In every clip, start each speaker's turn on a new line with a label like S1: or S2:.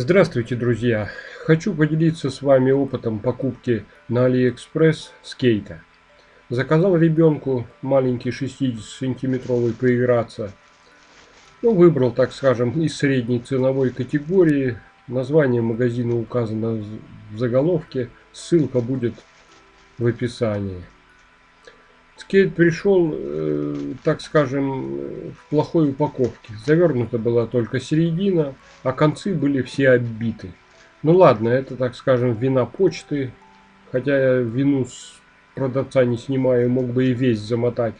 S1: Здравствуйте, друзья! Хочу поделиться с вами опытом покупки на Алиэкспресс скейта. Заказал ребенку маленький 60-сантиметровый поиграться. Ну, выбрал, так скажем, из средней ценовой категории. Название магазина указано в заголовке. Ссылка будет в описании. Скейт пришел, э, так скажем, в плохой упаковке. Завернута была только середина, а концы были все оббиты. Ну ладно, это, так скажем, вина почты. Хотя я вину с продавца не снимаю, мог бы и весь замотать.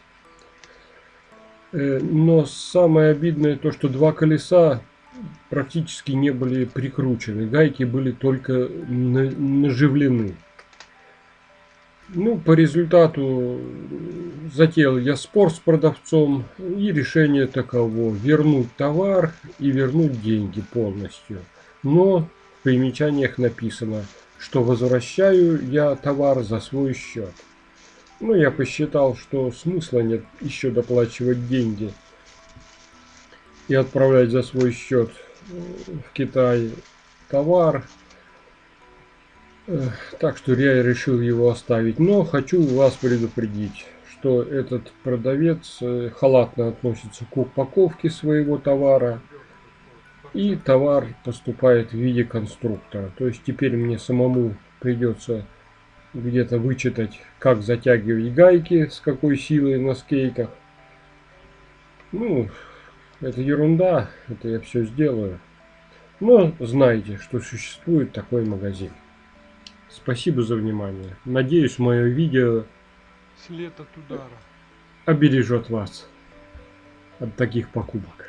S1: Э, но самое обидное то, что два колеса практически не были прикручены. Гайки были только наживлены. Ну, по результату затеял я спор с продавцом, и решение таково. Вернуть товар и вернуть деньги полностью. Но в примечаниях написано, что возвращаю я товар за свой счет. Ну, я посчитал, что смысла нет еще доплачивать деньги и отправлять за свой счет в Китай товар так что я решил его оставить. Но хочу вас предупредить, что этот продавец э, халатно относится к упаковке своего товара. И товар поступает в виде конструктора. То есть теперь мне самому придется где-то вычитать, как затягивать гайки, с какой силой на скейках. Ну, это ерунда, это я все сделаю. Но знайте, что существует такой магазин. Спасибо за внимание. Надеюсь, мое видео
S2: след от удара
S1: обережет вас от таких покупок.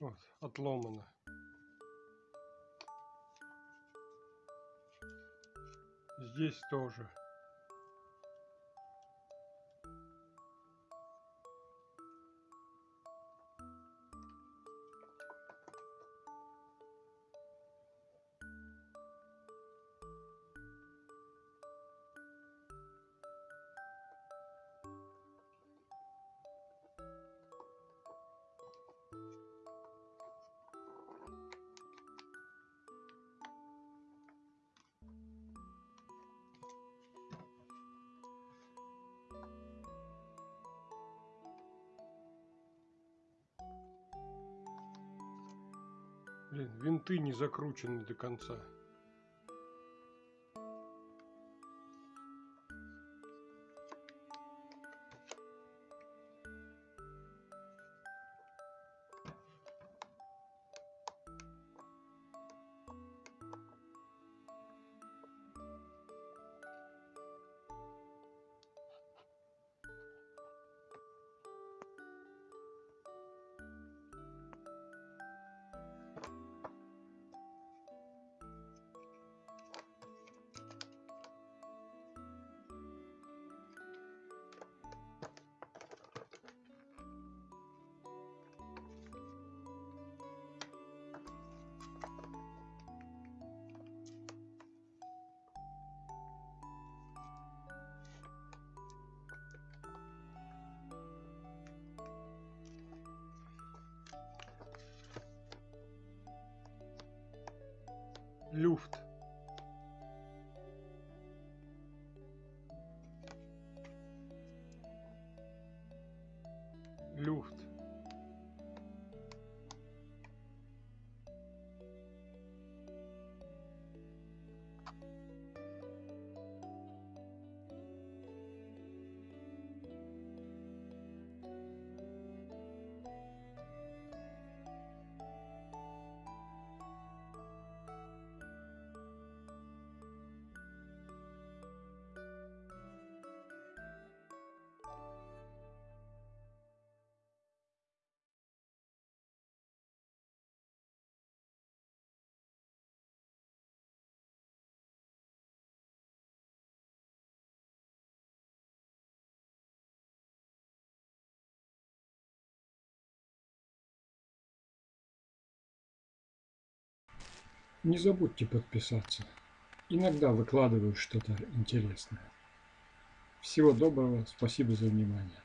S2: Вот, отломано. Здесь тоже. Блин, винты не закручены до конца. Люфт. Люфт
S1: Не забудьте подписаться. Иногда выкладываю что-то интересное. Всего доброго, спасибо за внимание.